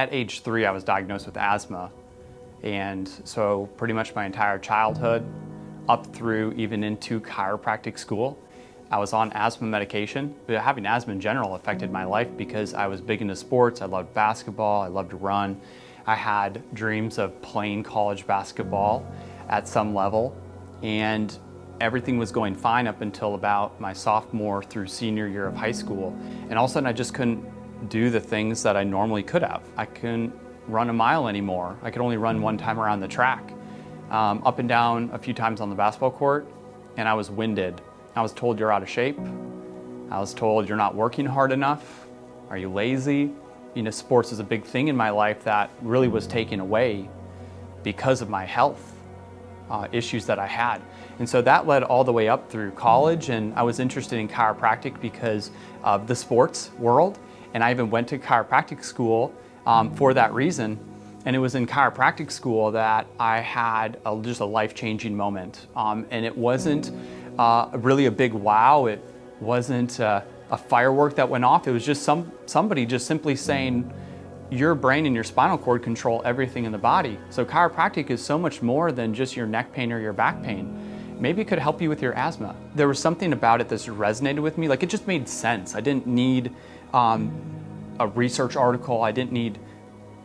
At age three, I was diagnosed with asthma. And so pretty much my entire childhood, up through even into chiropractic school, I was on asthma medication, but having asthma in general affected my life because I was big into sports. I loved basketball, I loved to run. I had dreams of playing college basketball at some level, and everything was going fine up until about my sophomore through senior year of high school. And all of a sudden I just couldn't do the things that I normally could have. I couldn't run a mile anymore. I could only run one time around the track. Um, up and down a few times on the basketball court, and I was winded. I was told you're out of shape. I was told you're not working hard enough. Are you lazy? You know, sports is a big thing in my life that really was taken away because of my health uh, issues that I had. And so that led all the way up through college and I was interested in chiropractic because of the sports world and I even went to chiropractic school um, for that reason. And it was in chiropractic school that I had a, just a life-changing moment. Um, and it wasn't uh, really a big wow. It wasn't uh, a firework that went off. It was just some somebody just simply saying, your brain and your spinal cord control everything in the body. So chiropractic is so much more than just your neck pain or your back pain. Maybe it could help you with your asthma. There was something about it that resonated with me. Like it just made sense. I didn't need um, a research article. I didn't need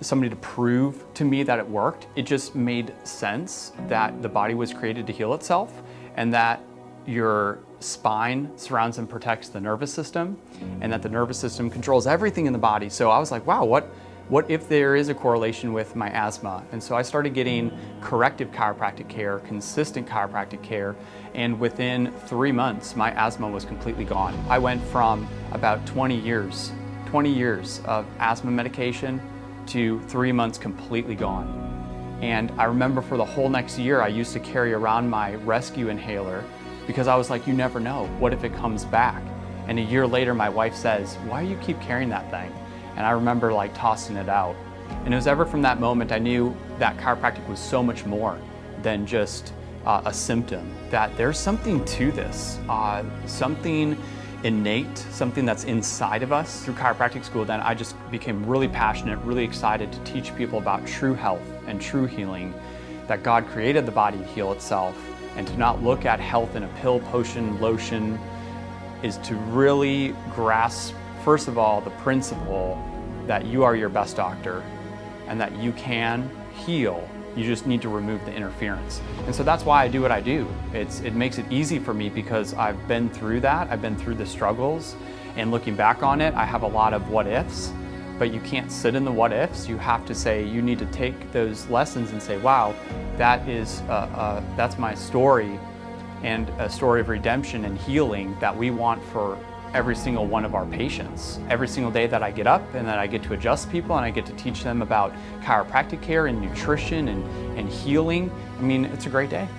somebody to prove to me that it worked. It just made sense that the body was created to heal itself and that your spine surrounds and protects the nervous system and that the nervous system controls everything in the body. So I was like, wow, what, what if there is a correlation with my asthma? And so I started getting corrective chiropractic care, consistent chiropractic care, and within three months, my asthma was completely gone. I went from about 20 years, 20 years of asthma medication to three months completely gone. And I remember for the whole next year, I used to carry around my rescue inhaler because I was like, you never know, what if it comes back? And a year later, my wife says, why do you keep carrying that thing? And I remember like tossing it out. And it was ever from that moment I knew that chiropractic was so much more than just uh, a symptom, that there's something to this, uh, something innate, something that's inside of us. Through chiropractic school, then I just became really passionate, really excited to teach people about true health and true healing, that God created the body to heal itself, and to not look at health in a pill, potion, lotion, is to really grasp first of all, the principle that you are your best doctor and that you can heal. You just need to remove the interference. And so that's why I do what I do. It's, it makes it easy for me because I've been through that. I've been through the struggles and looking back on it, I have a lot of what ifs, but you can't sit in the what ifs. You have to say, you need to take those lessons and say, wow, that is, uh, uh, that's my story and a story of redemption and healing that we want for every single one of our patients. Every single day that I get up and that I get to adjust people and I get to teach them about chiropractic care and nutrition and, and healing, I mean, it's a great day.